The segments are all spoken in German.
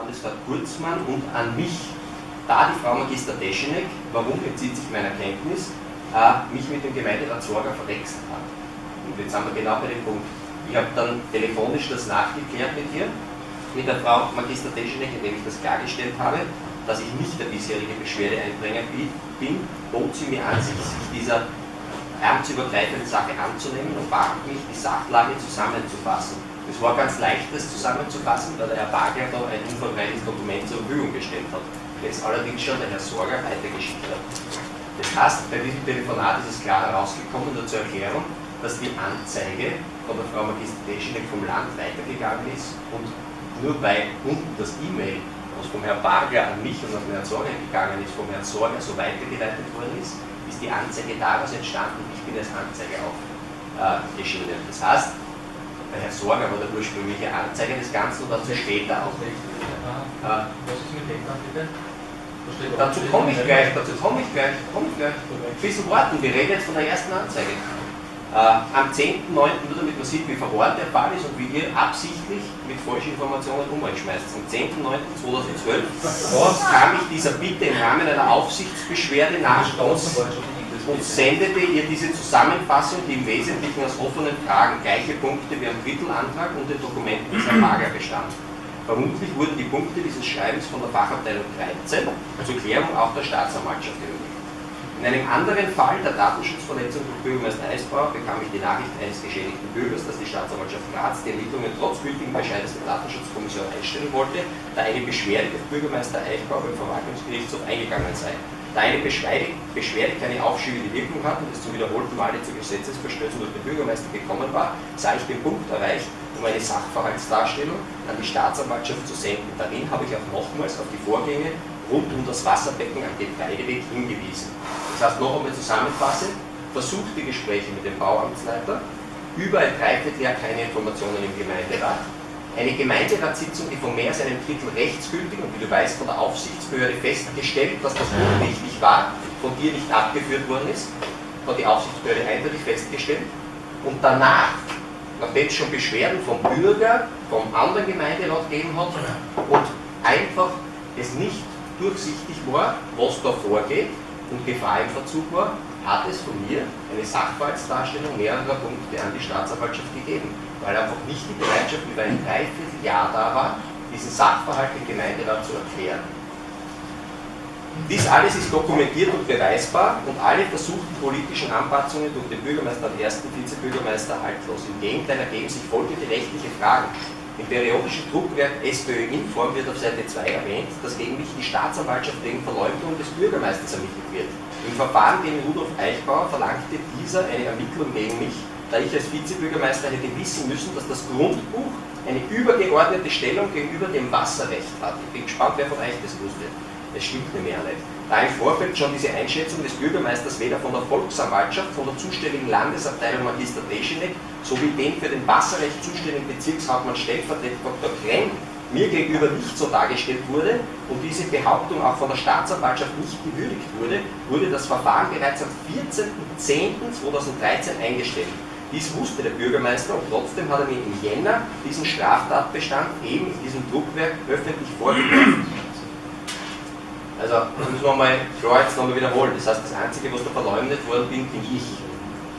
Landesrat Kurzmann und an mich, da die Frau Magister Deschenek, warum entzieht sich meiner Kenntnis, äh, mich mit dem Gemeinderat Sorger verwechselt hat. Und jetzt sind wir genau bei dem Punkt. Ich habe dann telefonisch das nachgeklärt mit ihr, mit der Frau Magister Deschenek, indem ich das klargestellt habe, dass ich nicht der bisherige Beschwerdeeinbringer bin, bot sie mir an, sich dieser amtsübergreifenden Sache anzunehmen und bat mich, die Sachlage zusammenzufassen. Es war ganz leicht, das zusammenzufassen, weil der Herr Bagler da ein umfangreiches Dokument zur Verfügung gestellt hat, das allerdings schon der Herr Sorger weitergeschickt hat. Das heißt, bei diesem Telefonat ist es klar herausgekommen, nur zur Erklärung, dass die Anzeige von der Frau Magister vom Land weitergegangen ist und nur bei unten das E-Mail, was vom Herrn Barger an mich und an den Herrn Sorger gegangen ist, vom Herrn Sorger so weitergeleitet worden ist, ist die Anzeige daraus entstanden ich bin als Anzeige aufgeschieden. Äh, das heißt, der Herr Sorger war der ursprüngliche Anzeiger des Ganzen und dazu später auch. Äh, was ist mit dem dann bitte? Dazu komme ich gleich, dazu komme ich gleich, komme ich gleich. Bisschen warten, wir reden jetzt von der ersten Anzeige. Äh, am 10.9., nur damit man sieht, wie verworren der Fall ist und wie ihr absichtlich mit falschen Informationen um euch schmeißt. Am 10.9.2012 kam ich dieser Bitte im Rahmen einer Aufsichtsbeschwerde nach uns und sendete ihr diese Zusammenfassung, die im Wesentlichen aus offenen Fragen gleiche Punkte wie am Drittelantrag und den Dokumenten des Herrn Mager bestand. Vermutlich wurden die Punkte dieses Schreibens von der Fachabteilung 13 zur Klärung auch der Staatsanwaltschaft erhöht. In einem anderen Fall der Datenschutzverletzung durch Bürgermeister Eisbauer bekam ich die Nachricht eines geschädigten Bürgers, dass die Staatsanwaltschaft Graz die Ermittlungen trotz gültigen Bescheides der Datenschutzkommission einstellen wollte, da eine Beschwerde des Bürgermeister Eichbauer beim Verwaltungsgerichtshof eingegangen sei. Da eine Beschwerde, Beschwerde keine aufschiebende Wirkung hat und es zum wiederholten Male zu Gesetzesverstößen durch den Bürgermeister gekommen war, sei ich den Punkt erreicht, um eine Sachverhaltsdarstellung an die Staatsanwaltschaft zu senden. Darin habe ich auch nochmals auf die Vorgänge rund um das Wasserbecken am Getreideweg hingewiesen. Das heißt, noch einmal zusammenfassend, versuchte Gespräche mit dem Bauamtsleiter, über ein Dreivierteljahr keine Informationen im Gemeinderat, eine Gemeinderatssitzung, die von mehr als einem Drittel rechtsgültig und wie du weißt von der Aufsichtsbehörde festgestellt, dass das unrichtig war, von dir nicht abgeführt worden ist, hat die Aufsichtsbehörde eindeutig festgestellt. Und danach, nachdem es schon Beschwerden vom Bürger, vom anderen Gemeinderat gegeben hat und einfach es nicht durchsichtig war, was da vorgeht und Gefahr im Verzug war, hat es von mir eine Sachverhaltsdarstellung mehrerer Punkte an die Staatsanwaltschaft gegeben, weil einfach nicht die Bereitschaft über ein Dreivierteljahr da war, diesen Sachverhalt im Gemeinderat zu erklären. Dies alles ist dokumentiert und beweisbar und alle versuchten politischen Anpassungen durch den Bürgermeister und ersten Vizebürgermeister haltlos. Im Gegenteil ergeben sich folgende rechtliche Fragen. Im periodischen Druckwerk SPÖ Inform wird auf Seite 2 erwähnt, dass gegen mich die Staatsanwaltschaft wegen Verleumdung des Bürgermeisters ermittelt wird. Im Verfahren gegen Rudolf Eichbauer verlangte dieser eine Ermittlung gegen mich, da ich als Vizebürgermeister hätte wissen müssen, dass das Grundbuch eine übergeordnete Stellung gegenüber dem Wasserrecht hat. Ich bin gespannt, wer von euch das wusste. Es stimmt nämlich auch nicht. Da im Vorfeld schon diese Einschätzung des Bürgermeisters weder von der Volksanwaltschaft, von der zuständigen Landesabteilung Magister Deschenek sowie dem für den Wasserrecht zuständigen Bezirkshauptmann Stellvertreter Dr. Krenn mir gegenüber nicht so dargestellt wurde und diese Behauptung auch von der Staatsanwaltschaft nicht gewürdigt wurde, wurde das Verfahren bereits am 14.10.2013 eingestellt. Dies wusste der Bürgermeister und trotzdem hat er mir im Jänner diesen Straftatbestand eben in diesem Druckwerk öffentlich vorgelegt. Also, müssen wir mal jetzt nochmal wiederholen. Das heißt, das Einzige, was da verleumdet worden bin, bin ich.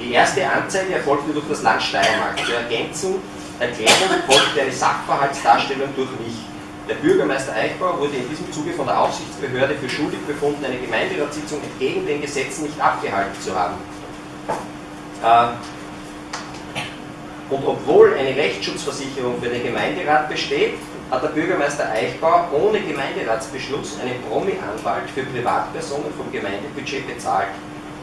Die erste Anzeige erfolgte durch das Land Steiermark. Zur Ergänzung, Erklärung folgte eine Sachverhaltsdarstellung durch mich. Der Bürgermeister Eichbauer wurde in diesem Zuge von der Aufsichtsbehörde für schuldig befunden, eine Gemeinderatssitzung entgegen den Gesetzen nicht abgehalten zu haben. Äh, und obwohl eine Rechtsschutzversicherung für den Gemeinderat besteht, hat der Bürgermeister Eichbauer ohne Gemeinderatsbeschluss einen Promi-Anwalt für Privatpersonen vom Gemeindebudget bezahlt.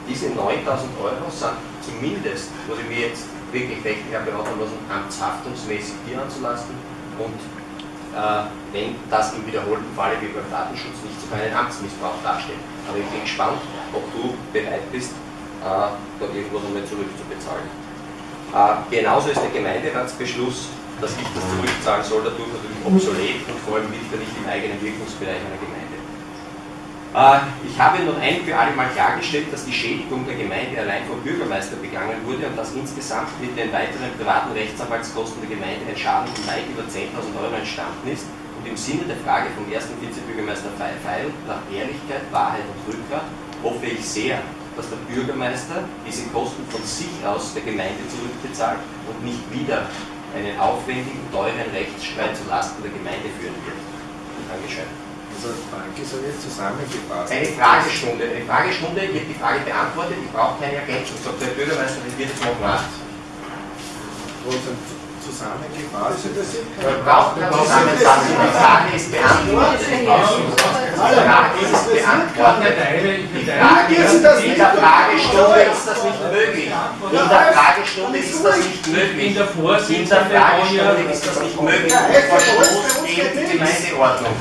Diese 9000 Euro sind zumindest, was ich mir jetzt wirklich rechtlich beraten lassen, amtshaftungsmäßig hier anzulasten und äh, wenn das im wiederholten Falle wie beim Datenschutz nicht sogar einen Amtsmissbrauch darstellt. Aber ich bin gespannt, ob du bereit bist, äh, da irgendwas einmal zurückzubezahlen. Äh, genauso ist der Gemeinderatsbeschluss dass ich das zurückzahlen soll, dadurch natürlich obsolet und vor allem liegt er nicht im eigenen Wirkungsbereich einer Gemeinde. Äh, ich habe nun ein für alle Mal klargestellt, dass die Schädigung der Gemeinde allein vom Bürgermeister begangen wurde und dass insgesamt mit den weiteren privaten Rechtsanwaltskosten der Gemeinde ein Schaden von weit über 10.000 Euro entstanden ist und im Sinne der Frage vom ersten Vizebürgermeister Feil nach Ehrlichkeit, Wahrheit und Rückgrat hoffe ich sehr, dass der Bürgermeister diese Kosten von sich aus der Gemeinde zurückbezahlt und nicht wieder einen aufwendigen, teuren Rechtsstreit zulasten der Gemeinde führen wird. Dankeschön. Also danke, so jetzt zusammengefasst. Eine Fragestunde. Eine Fragestunde, habe die Frage beantwortet, ich brauche keine Ergänzung. Sagt der Bürgermeister, das wird jetzt noch gemacht. Zusammengefasst. Man braucht keine Zusammenfassung. Die Frage ist beantwortet. Die Frage ist beantwortet. Die in der Fragestunde ist das nicht möglich. In der Fragestunde ist das nicht möglich. In der Fragestunde ist das nicht möglich. Verstoß gegen die Gemeindeordnung.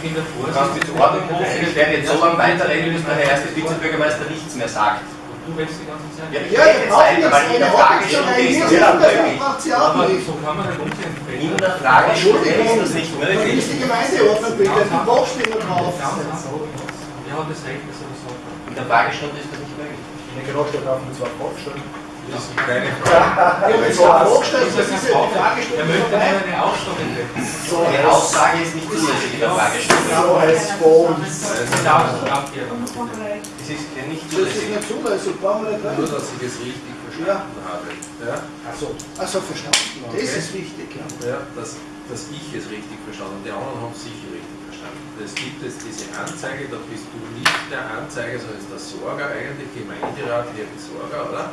Du kannst jetzt Ordnung rufen, ich werde jetzt so lange weiterreden, bis der Herr erste Vizebürgermeister nichts mehr sagt. Du willst die ganze Zeit. Ja, ich rede jetzt weiter, weil in der Fragestunde ist das nicht möglich. Aber so kann man halt umgehen. In der Fragestunde ist das nicht möglich. ist die Gemeindeordnung bitte, die Boxstimme drauf. Hat das Recht, dass er das sagt? In der Fragestunde ist das nicht möglich. In der Genostschaft darf man zwar aufstellen. Das ist keine Ja, Frage. wenn es vorgestellt das ist ja die Er möchte eine treffen. So Eine heißt Aussage ist nicht zulässig in der Fragestunde. so heißt es bei uns. Sie darf es ist ja nicht Das ist zulässig. nicht zulässig, brauchen wir nicht Nur, dass ich es richtig verstanden habe. Ja? Achso. Also verstanden, das ist wichtig. Ja. Dass, dass ich es richtig verstanden habe. Die anderen haben es sicher richtig verstanden. Es gibt jetzt diese Anzeige, da bist du nicht der Anzeiger, sondern ist der Sorger eigentlich, Gemeinderat, Herr Sorger, oder?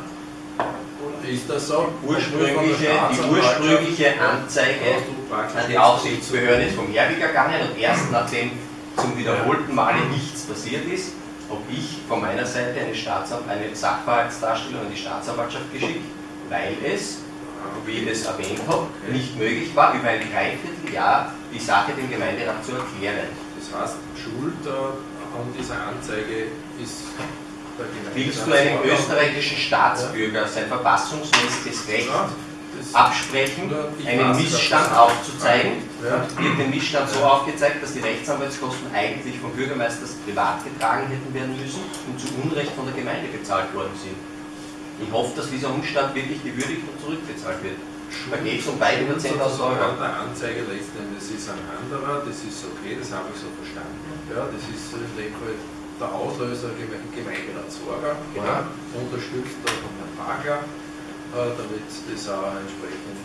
Ist das so? Ursprüngliche, die ursprüngliche Anzeige an die Aufsichtsbehörde ist vom Herweg gegangen und erst nachdem zum wiederholten Male nichts passiert ist, habe ich von meiner Seite eine, Staatsanw eine Sachverhaltsdarstellung an die Staatsanwaltschaft geschickt, weil es, wie ich es erwähnt habe, nicht möglich war, über ein Dreivierteljahr die Sache dem Gemeinderat zu erklären. Das heißt, Schuld äh, an dieser Anzeige ist. Willst du einem österreichischen Staatsbürger sein verfassungsmäßiges Recht absprechen, einen Missstand aufzuzeigen? Ja. wird den Missstand so aufgezeigt, dass die Rechtsanwaltskosten eigentlich vom Bürgermeister privat getragen hätten werden müssen und zu Unrecht von der Gemeinde bezahlt worden sind. Ich hoffe, dass dieser Umstand wirklich gewürdigt und zurückbezahlt wird. Da geht es um weit über 10.000 Euro. Der Anzeige letzten Endes ist ein anderer, das ist okay, das habe ich so verstanden. Ja, das ist in dem Fall der Auslöser Geme- Sorger, ja, unterstützt von Herrn Bagler, äh, damit das auch entsprechend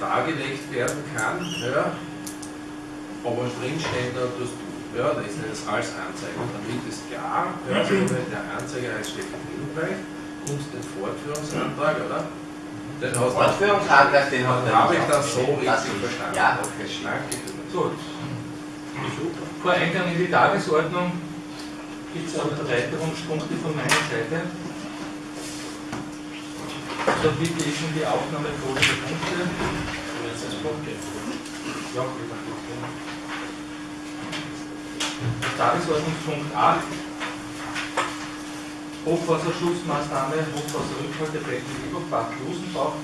dargelegt werden kann. Ja. Aber drinstehen da tust du. Ja, letzten Endes als Anzeige. Und damit ist klar, ja, also wenn der Anzeiger heißt Stefan Hilbrecht, kommst den Fortführungsantrag, oder? Den hast Fortführungsantrag, den hat habe ich das so. Das richtig ist- verstanden. Ja, okay, danke. Gut. Vor Eingang in die Tagesordnung gibt es auch Erweiterungspunkte von meiner Seite. Da bitte ich um die Aufnahme folgender Punkte. Ja, Tagesordnungspunkt 8. Hochwasserschutzmaßnahme, Hochwasserrückhaltebecken Eberbach, Rosenbach.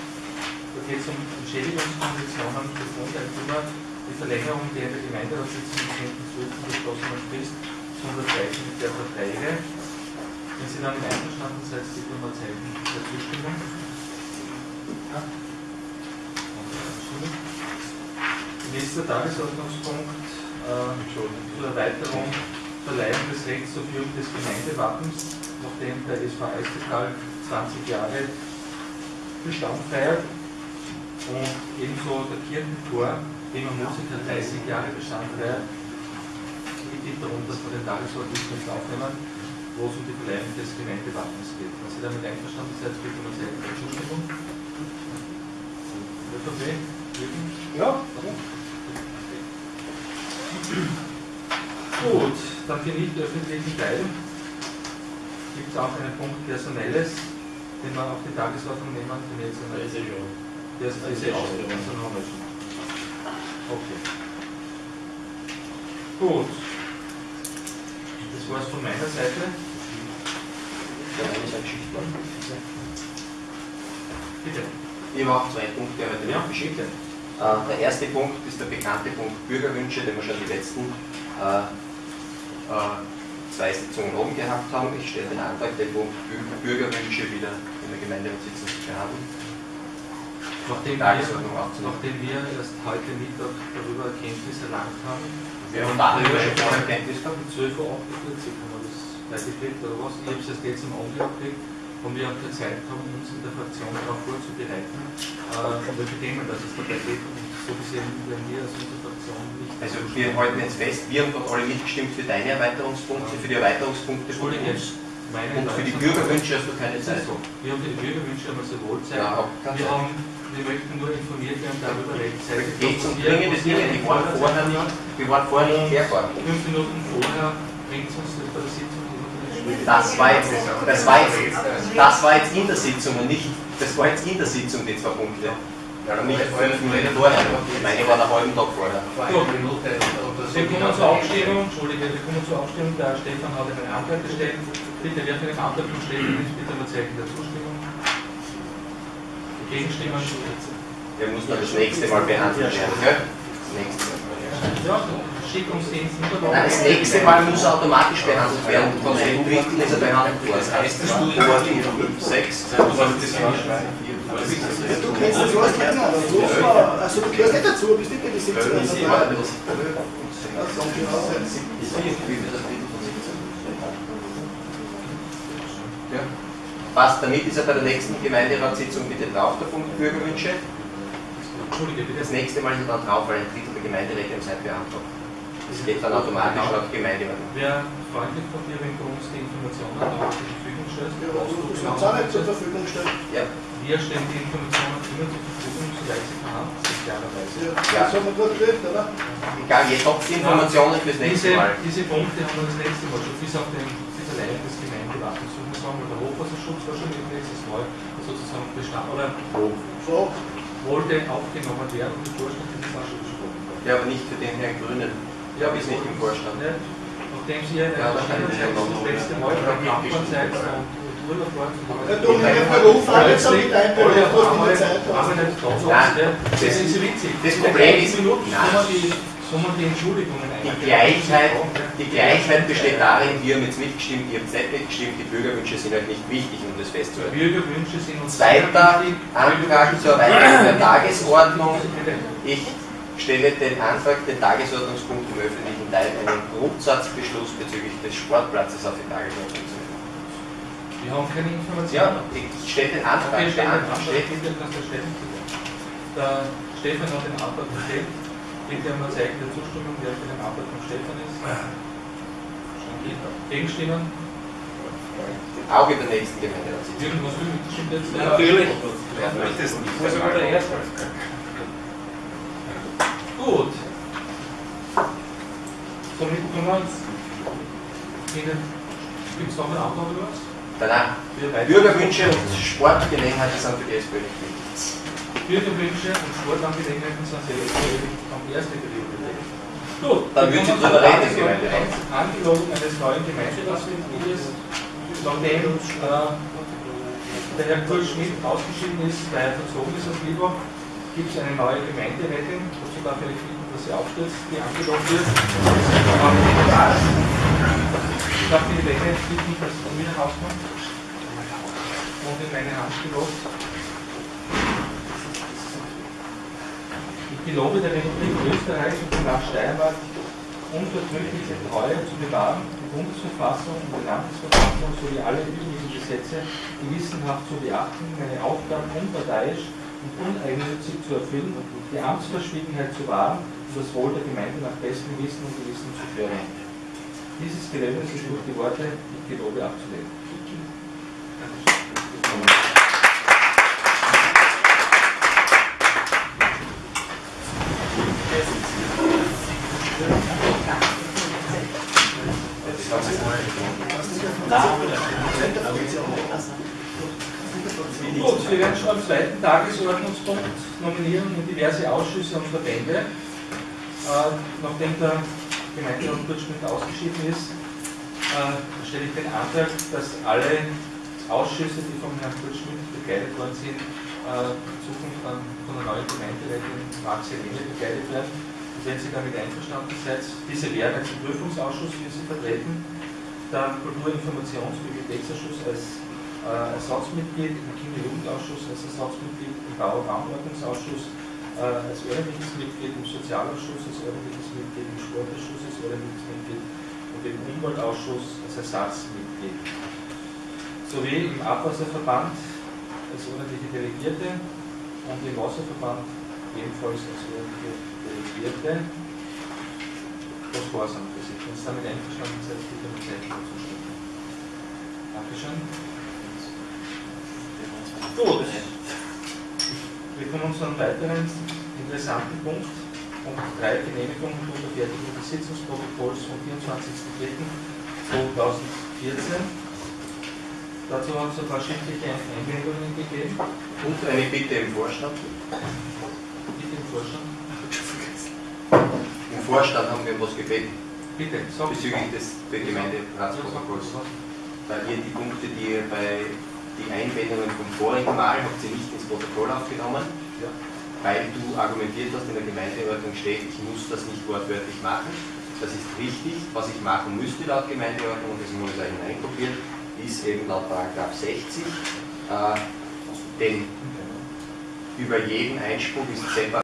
Da geht es um Entschädigungskonditionen für Grundeigentümer, die Verlängerung der in der Gemeinderatssitzung am 10.12. beschlossenen Frist zur Unterzeichnung der Verträge. Wenn Sie damit einverstanden seid, bitte Zeichen der Zustimmung. Ja. Nächster Tagesordnungspunkt äh, zur Erweiterung Verleihung des Rechts zur Führung des Gemeindewappens, nachdem der SV Eisbetal 20 Jahre Bestand feiert und ebenso der Kirchenchor, dem Musiker 30 Jahre Bestand feiert. Darum, dass wir den Tagesordnungspunkt aufnehmen, wo es um die Verleihung des Gemeindewappens geht. Wenn Sie damit einverstanden seid, bitte um eine Zustimmung. ÖVP? Jürgen? Ja, Gut, dann für nicht öffentlichen Teil gibt es auch einen Punkt Personelles, den wir auf die Tagesordnung nehmen. Jetzt einmal- Der ist ja schon. Der ist, ist ja. Also schon. Okay. Gut. Es von meiner Seite. Bitte. Ich habe auch zwei Punkte heute Ja. geschickt. Äh, Der erste Punkt ist der bekannte Punkt Bürgerwünsche, den wir schon die letzten äh, äh, zwei Sitzungen oben gehabt haben. Ich stelle den Antrag, den Punkt Bü- Bürgerwünsche wieder in der Gemeinderatssitzung zu behandeln. Nachdem wir, nachdem wir erst heute Mittag darüber Erkenntnis erlangt haben, Wir haben darüber schon vorher Kenntnis gehabt. um 12.48 Uhr haben wir das weitergekriegt oder was? Ich habe es erst jetzt im Augenblick gekriegt und wir haben keine Zeit haben, uns in der Fraktion darauf vorzubereiten, äh, um welche Themen das es dabei geht. Und so gesehen werden wir als unsere Fraktion nicht. Also wir halten jetzt fest, wir haben doch alle mitgestimmt für deine Erweiterungspunkte, für die Erweiterungspunkte Entschuldige, Und für die Bürgerwünsche hast du keine Das Zeit. so. Wir haben für die Bürgerwünsche einmal sehr wohl Zeit. Ja, wir, haben, wir möchten nur informiert werden darüber, rechtzeitig. Geht um was wir- dringende was wir Dinge, die waren vorher nicht, die waren vorher nicht klärbar. Fünf Minuten vorher bringt uns das bei der Sitzung Das war jetzt, das war jetzt, das war jetzt in der Sitzung und nicht, das war jetzt in der Sitzung, die zwei Punkte. Und nicht fünf Minuten vorher. Meine war einen halben Tag vorher. Wir kommen zur Abstimmung, Entschuldige, wir kommen zur Abstimmung. Der Stefan hat einen Antrag gestellt. Bitte, wer für den Antrag von Stefan ist, bitte mal Zeichen der Zustimmung. Gegenstimmen. Wir müssen dann das nächste Mal behandeln werden, gell? Das nächste Mal. Ja, Nein, das nächste Mal muss er automatisch behandelt werden. Von den dritten ist er behandelt worden. Das heißt, das Studium 6. Du kennst das aber so war, also du gehörst nicht dazu, bist nicht bei den 17 dabei. Passt, damit ist er bei der nächsten Gemeinderatssitzung bitte drauf, der Punkt Bürgerwünsche. Entschuldige, bitte. Das nächste Mal ist er dann drauf, weil ein Drittel der Gemeinderäte Zeit beantragt. Das geht dann automatisch laut Gemeindeordnung. Wäre freundlich von dir, wenn du uns die Informationen auch zur Verfügung stellst. Ja, du auch nicht zur Verfügung stellen. Ja, Wir stellen die Informationen immer zur Verfügung, soweit sie vorhanden sind, klarerweise. Ja, das haben wir gut gekriegt, oder? egal, jetzt habt ihr Informationen fürs nächste Mal. diese Punkte haben wir das nächste Mal schon bis auf den bis allein des Gemeindewappens. Ich muss sagen, schon im nächstes Mal sozusagen bestand oder So, wollte aufgenommen werden und im Vorstand ist es auch schon besprochen worden. Ja, aber nicht für den Herrn Grünen. Ja, ist nicht im Vorstand. Ja, Nachdem Sie ja Ja, das da kann ich nicht noch- letzte Mal bei Kampfmann seid und Ja, du, mein Beruf hat jetzt mit deinem Beruf, du hast nicht Zeit. Nicht ja. das- Das ist witzig. das Problem ist- Nein. Kommen die, Entschuldigungen Die. Gleichheit, die Gleichheit besteht darin, wir haben jetzt mitgestimmt, ihr habt nicht mitgestimmt, die Bürgerwünsche sind euch nicht wichtig, um das festzuhalten. Bürgerwünsche sind uns Zweiter. Antrag zur Erweiterung der Tagesordnung. Ich stelle den Antrag, den Tagesordnungspunkt im öffentlichen Teil einen Grundsatzbeschluss bezüglich des Sportplatzes auf die Tagesordnung zu nehmen. Wir haben keine Informationen. Ja, ich stelle den Antrag. Okay, Der stellen den Antrag. Der Stefan hat den Antrag gestellt. Bitte einmal Zeichen der Zustimmung, wer für den Antrag von Stefan ist. Gegenstimmen? Auch in der nächsten Gemeinderatssitzung. Irgendwas will mitgestimmt jetzt? Natürlich. Wer möchte es nicht? Muss aber der Erste. Gut. Somit können wir uns Ihnen. Gibt es noch einen Antrag oder was? Danach, Bürgerwünsche und Sportgelegenheiten sind für die SPÖ nicht wichtig. Bürgerwünsche und Sportangelegenheiten sind am ersten Priorität. Gut, Dann würden Sie drüber reden, im Gemeinderat. Angelogen eines neuen Gemeinderatsmitglieds, nachdem äh, der Herr Kurt Schmidt ausgeschieden ist, weil er verzogen ist aus Liebach, gibt es eine neue Gemeinderätin. Dazu darf ich bitten, dass sie aufstürzt, die angelogen wird. Ich darf die Länge bitten, dass sie mir rauskommt und in meine Hand gelobt. Ich gelobe der Republik Österreich und dem Land Steiermark unvertrügliche Treue zu bewahren, die Bundesverfassung und die Landesverfassung sowie alle übrigen Gesetze gewissenhaft zu beachten, meine Aufgaben unparteiisch und uneigennützig zu erfüllen, die Amtsverschwiegenheit zu wahren und das Wohl der Gemeinde nach bestem Wissen und Gewissen zu fördern. Dieses Gelöbnis ist durch die Worte, ich gelobe abzulehnen. Gut, wir werden schon am zweiten Tagesordnungspunkt Nominierung in diverse Ausschüsse und Verbände. Äh, nachdem der Gemeinderat Kurt Schmidt ausgeschieden ist, äh, stelle ich den Antrag, dass alle Ausschüsse, die vom Herrn Kurt Schmidt begleitet worden sind, äh, in Zukunft dann von der neuen Gemeinderätin Max Helene begleitet werden. Und wenn Sie damit einverstanden seid, diese wären als Prüfungsausschuss, wie Sie vertreten, der Kulturinformations- und Bibliotheksausschuss als äh, Ersatzmitglied im Kinder-Jugendausschuss, als Ersatzmitglied im Bau-Raumordnungsausschuss, äh, als ordentliches Mitglied im Sozialausschuss, als ordentliches Mitglied im Sportausschuss, als ordentliches Mitglied und im Umweltausschuss als Ersatzmitglied. Sowie im Abwasserverband als ordentliche Delegierte und im Wasserverband ebenfalls als ordentliche Delegierte. Das war es am Prinzip. Wenn Sie damit einverstanden seid, bitte mit Zeichen dazu stimmen. Dankeschön. Gut. Wir kommen zu einem weiteren interessanten Punkt. Punkt 3, Genehmigung und Unterfertigung des Sitzungsprotokolls vom 24.03.2014. Dazu haben es ein paar schriftliche Einwendungen gegeben. Und eine Bitte im Vorstand. Bitte im Vorstand. Im Vorstand haben wir was gebeten Bitte, sag bezüglich des Gemeinderatsprotokolls. Weil ihr die Punkte, die ihr bei die Einwendungen vom vorigen Mal habt ihr nicht ins Protokoll aufgenommen, Ja. weil du argumentiert hast, in der Gemeindeordnung steht, ich muss das nicht wortwörtlich machen. Das ist richtig, was ich machen müsste laut Gemeindeordnung, und das muss da hineinkopiert, ist eben laut Paragraph 60, äh, denn über jeden Einspruch ist separat